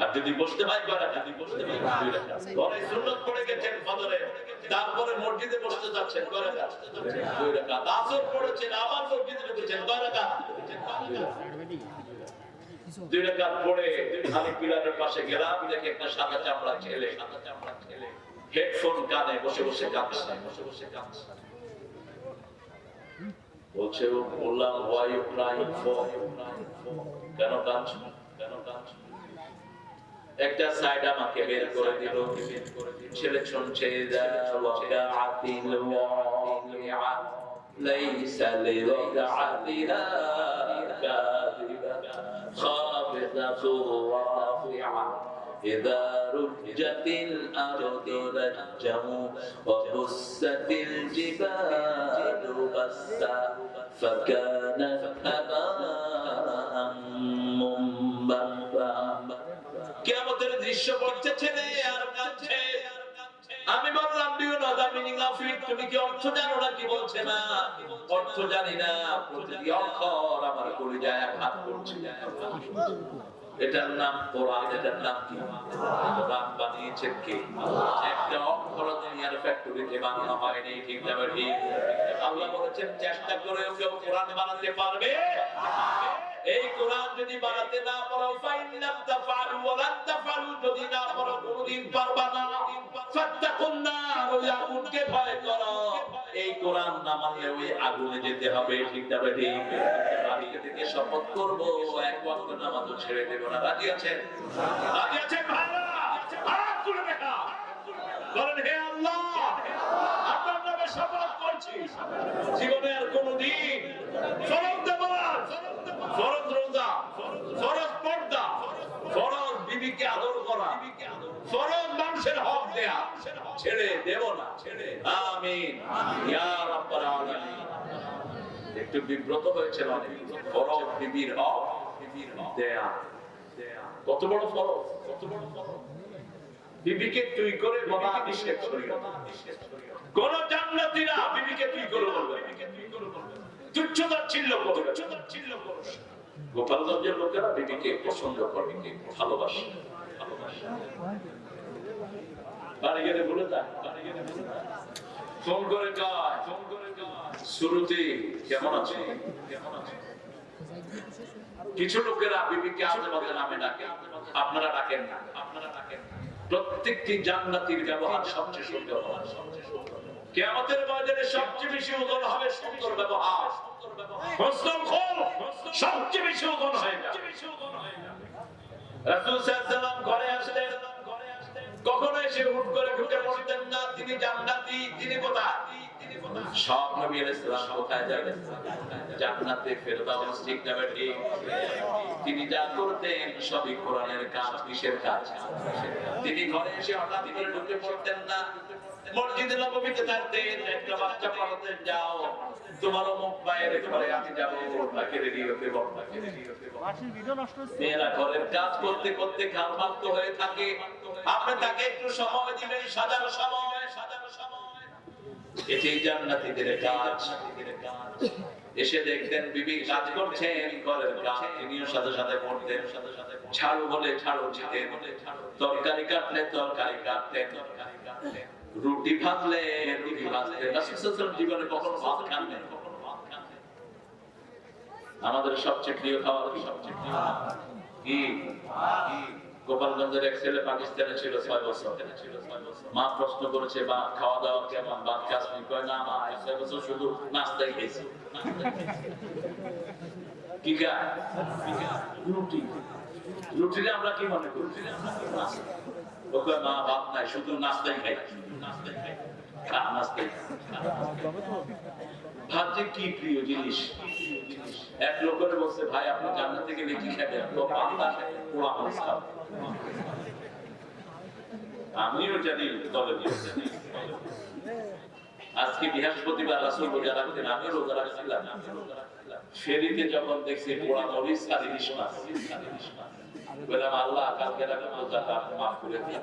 আর যদি বসতে পড়ে গেছেন তারপরে মসজিদে বসতে যাচ্ছেন আবার মসজিদে ঢুকেছেন পাশে গেলাম দেখে একটা সাদা চামড়া ছেলে সাদা চামড়া ছেলে হেডফোন কানে বসে বসে কাঁদছে বসে বসে কাঁদছে বলছে ও বললাম why you crying for কেন কাঁদছ কেন কাঁদছ একটা সাইড আমাকে বের করে দিল ছেলে শুনছে ওয়াকাআতিল ওয়াকিআ ليس لوقعتها كاذبة خافضة رافعة إذا رجت الأرض رجا وبست الجبال بسا فكانت هباء منبثا কেমতের দৃশ্য পড়ছে ছেলে আর কাঁদছে আমি বললাম do you know the meaning of it তুমি কি অর্থ জানো না কি বলছে না অর্থ জানি না প্রতিটি অক্ষর আমার কলিজায় আঘাত করছে এটার নাম কোরআন, এটার নাম কি? কোরআন বানিয়েছেন কে? একটা অক্ষর দুনিয়ার ফ্যাক্টরিতে বানানো হয়নি ঠিক না ঠিক আল্লাহ বলেছেন, চেষ্টা করে কেউ কোরআন বানাতে পারবে? এই কোরআন যদি বানাতে না পারো ফাইনাম তাফালু ওয়ালান তাফালু যদি না পারো, কোনদিন পারবা না। ফাত্তাকুন নার। ওই আগুনকে ভয় করো। এই কোরআন না মানলে ওই আগুনে যেতে হবে, ঠিক না ঠিক আজকে থেকে শপথ করব, এক ওয়াক্ত নামাজও ছেড়ে দেব না। রাজি আছেন? রাজি আছেন ভাইরা? হাত তুলে দেখা। বলেন, হে আল্লাহ আপনার নামে শপথ করছি। জীবনে আর কোনদিন ফরজ দেবার ফরজ রোজা, ফরজ পর্দা, ফরজ বিবিকে আদর করা ফরজ মানুষের হক দেয়া। ছেড়ে দেব না। আমিন। ইয়া রাব্বাল আলামিন। একটু বিব্রত হয়েছে অনেক। ফরজ বিবির হক বিবির হক দেয়া। কত বড় ফরজ। কত বড় ফরজ। বিবিকে তুই করে বাবা নিষেধ করিও। কোন জান্নাতীরা বিবিকে তুই করে বলবে তুচ্ছতার ছিল্ল করবে ছিল্ল করবে গোপালগঞ্জের লোকেরা বিবিকে পছন্দ করে ভালোবাসে। ভালোবাসে কিছু লোকেরা বিবিকে আজেবাজে নামে ডাকে, আপনারা ডাকেন না। আপনারা ডাকেন প্রত্যেকটি জান্নাতীর ব্যবহার সবচেয়ে সুন্দর সবচেয়ে সুন্দর। কিয়ামতের ময়দানে সবচেয়ে বেশি ওজন হবে সুন্দর ব্যবহার। সবচেয়ে বেশি ওজন হয়ে তিনি তিনি যা করতেন সবই কোরআনের কাজ, কিসের কাজ? তিনি ঘরে এসে হঠাৎ করে ঢুকে পড়তেন না। মসজিদে থাকতেন একটা বাচ্চা পড়াতেন যাও। মুখ বাইরে আমি যাব। রেডি হতে রেডি মেয়েরা ঘরের কাজ করতে করতে ঘামাক্ত হয়ে থাকে। আপনি তাকে একটু সময় দিবেন সাজানো সময় সাজানো সময়। এটাই জান্নাতীদের কাজ। এসে দেখতেন বিবি কাজ করছেন ঘরের কাজ। তিনিও সাথে সাথে করতেন। ছাড়ু বলে ছাড়ু দিতেন। তরকারি কাটলে তরকারি কাটতেন। রুটি ভাজলে, রুটি ভাজতেন রাসূল জীবনে কখনো ভাত খান নাই। আমাদের সবচেয়ে প্রিয় খাবার কি? গোপালগঞ্জের এক ছেলে পাকিস্তানে ছিল ছয় বছর। মা প্রশ্ন করেছে বা খাওয়া দাওয়া কেমন? বা কাশ্মীর কয়, না, মা ছয় বছর শুধু নাস্তাই খেয়েছি। কি রুটি। রুটিরে আমরা কি মনে করি? ও কয়, মা, ভাত নাই, শুধু নাস্তাই খাই। আমিও জানি, তবে আজকে বৃহস্পতিবার রাসুল রোজা রাখতেন আমি রোজা রাখছিলাম। ফেরিতে যখন দেখছি, পোড়া মরিচ আর আল্লাহ, কালকে রাখা রোজাটা মাফ করে দিন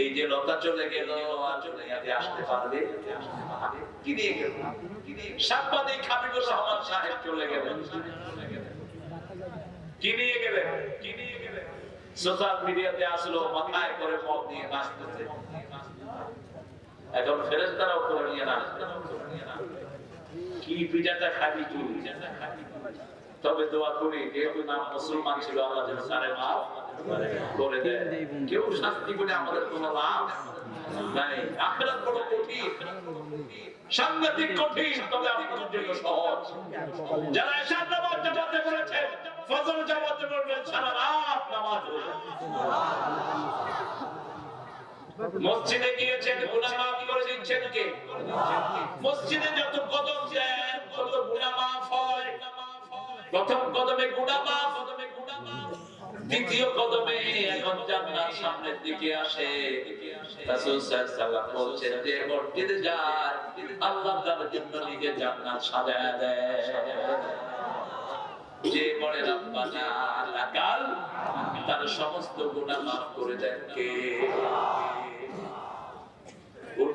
এই যে লতা চলে গেল আসতে পারবে? সাংবাদিক রহমান সাহেব চলে গেলেন। কি নিয়ে গেলেন? কি নিয়ে গেলেন? সোশ্যাল মিডিয়াতে আসলো, মাথায় করে মদ নিয়ে নাচতেছে। এখন ফেরেস্তারাও করে নিয়ে না কি পিঠাটা খাবি তুই তবে দোয়া করি, যেহেতু নাম মুসলমান ছিল, আল্লাহ যেন তারে মাফ করে দেয়। কেউ শাস্তি করে আমাদের কোনো লাভ নাই। কঠিন। সাংঘাতিক কঠিন, তবে জন্য সহজ। যারা নামাজ জামাতে ফজর জামাতে সারা রাত নামাজ মসজিদে গিয়েছেন গুনাহ মাফ করে দিচ্ছেন কে? মসজিদে যত কদম দেন তত গুনাহ মাফ হয়। প্রথম কদমে গুনাহ মাফ কদমে গুনাহ মাফ দ্বিতীয় কদমে এখন জান্নাত সামনের দিকে আসে। রাসূল সাল্লাল্লাহু আলাইহি যে, মসজিদে যায়, আল্লাহ তার জন্য নিজে জান্নাত সাজায় দেয়। যে বলে তার সমস্ত গুনাহ মাফ করে দেন কে?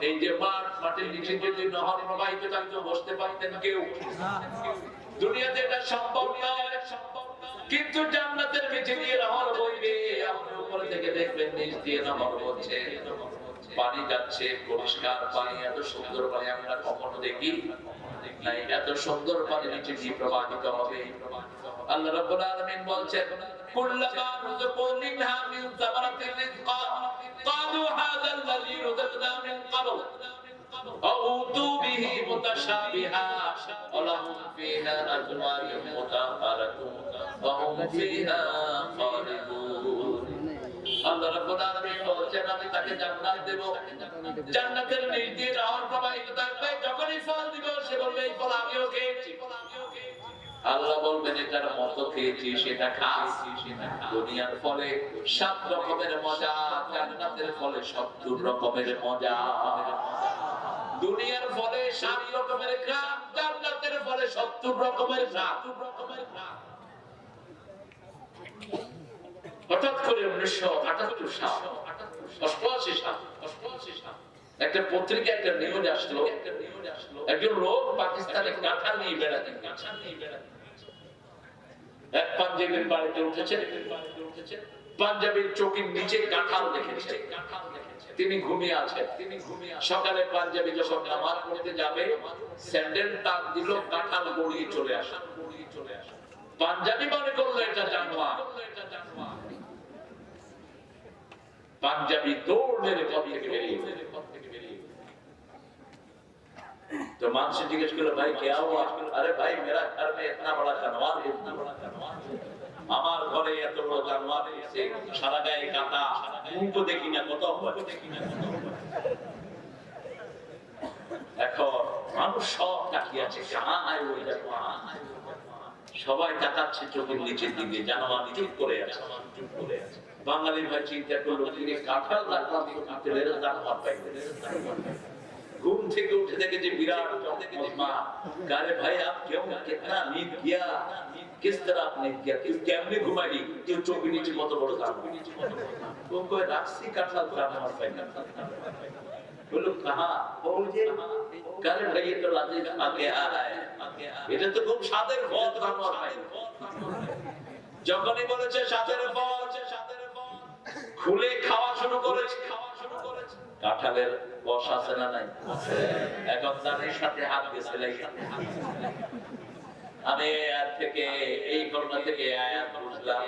এই যে মাঠ মাঠের নিচে যদি নহর প্রবাহিত থাকতো বসতে পারতেন কেউ। দুনিয়াতে এটা সম্ভব নয়। কিন্তু জান্নাতের নিচে দিয়ে নহর বইবে, আপনি উপরে থেকে দেখবেন নিচ দিয়ে নহর বইছে। পানি যাচ্ছে, পরিষ্কার পানি, এত সুন্দর পানি, আমরা কখনো দেখি নাই। এত সুন্দর পানি নিচে দিয়ে প্রবাহিত হবে। আল্লাহ রাব্বুল আলামিন বলছেন কুল্লামা রুযিকু মিনহা মিন সামারাতির রিজকা ক্বালু হাযা আল্লাযী রুযিকনা মিন ক্বাবল أوتوا به متشابها ولهم فيها أزواج مطهرة وهم فيها خالدون আল্লাহ রাব্বুল আলামিন বলেন আমি তাকে জান্নাত দেব জান্নাতের নিচ দিয়ে নহর প্রবাহিত থাকবে যখনই ফল দিব সে বলবে এই ফল আমিও খেয়েছি আল্লাহ বলবেন এটার মতো খেয়েছি, সেটা সেটা দুনিয়ার ফলে সাত রকমের মজা, জান্নাতের ফলে সত্তর রকমের মজা। দুনিয়ার ফলে সাত রকমের গ্রাম জান্নাতের ফলে সত্তর রকমের হঠাৎ করে উনিশশো আটাত্তর সাল, অষ্টআশি সাল অষ্টআশি সাল, একটা পত্রিকা, একটা নিউজ আসলো। একজন লোক পাকিস্তানে কাঁথা নিয়ে বেড়াতেন কাঁথা নিয়ে বেড়াতেন এক পাঞ্জাবির বাড়িতে উঠেছে, পাঞ্জাবির চোখের নিচে কাঁঠাল দেখেছে। তিনি ঘুমিয়ে আছেন তিনি ঘুমিয়ে সকালে পাঞ্জাবি যখন নামাজ পড়তে যাবে, স্যান্ডেল টাক দিল কাঁঠাল গড়িয়ে চলে আসা। গড়িয়ে চলে আসা পাঞ্জাবি মনে করল এটা জানোয়ার। পাঞ্জাবি দৌড় মেরে থেকে বেরিয়ে तो मान से जिज्ञेस करो भाई क्या हुआ अरे भाई मेरा घर में इतना बड़ा जानवर है इतना बड़ा जानवर আমার ঘরে এত বড় জানোয়ার এসে সারা গায়ে কাটা মুখ তো দেখি না কত হয় এখন মানুষ সব তাকিয়ে আছে কানায় ওই জানোয়ার সবাই তাকাচ্ছে চোখের নিচের দিকে জানোয়ার চুপ করে আছে চুপ করে আছে বাঙালি ভাই চিন্তা করলো তিনি কাঁঠাল রাখলাম তেলের জানোয়ার পাইবে घूम থেকে উঠে দেখে যে বিরাট চমৎমা কারে ভাই আপ क्यों कितना नींद किया किस तरह आपने किया किस कैमरे घुमाई जो चौकी नीचे मत बड़ था वो कोई राक्षसी काटला था हमारे भाई बोलो कहां बोल जे কারে ভাই এটা লাজে আগে আয় এটা তো খুব সাদের ভোট আমার ভাই যখনই বলেছে সাথের ফল খুলে খাওয়া শুরু করেছে খাওয়া শুরু করেছে কাঁঠালের রস আছে না নাই? এখন দানের সাথে হাত গেছে আমি আর থেকে এই ঘটনা থেকে আয়াত বুঝলাম।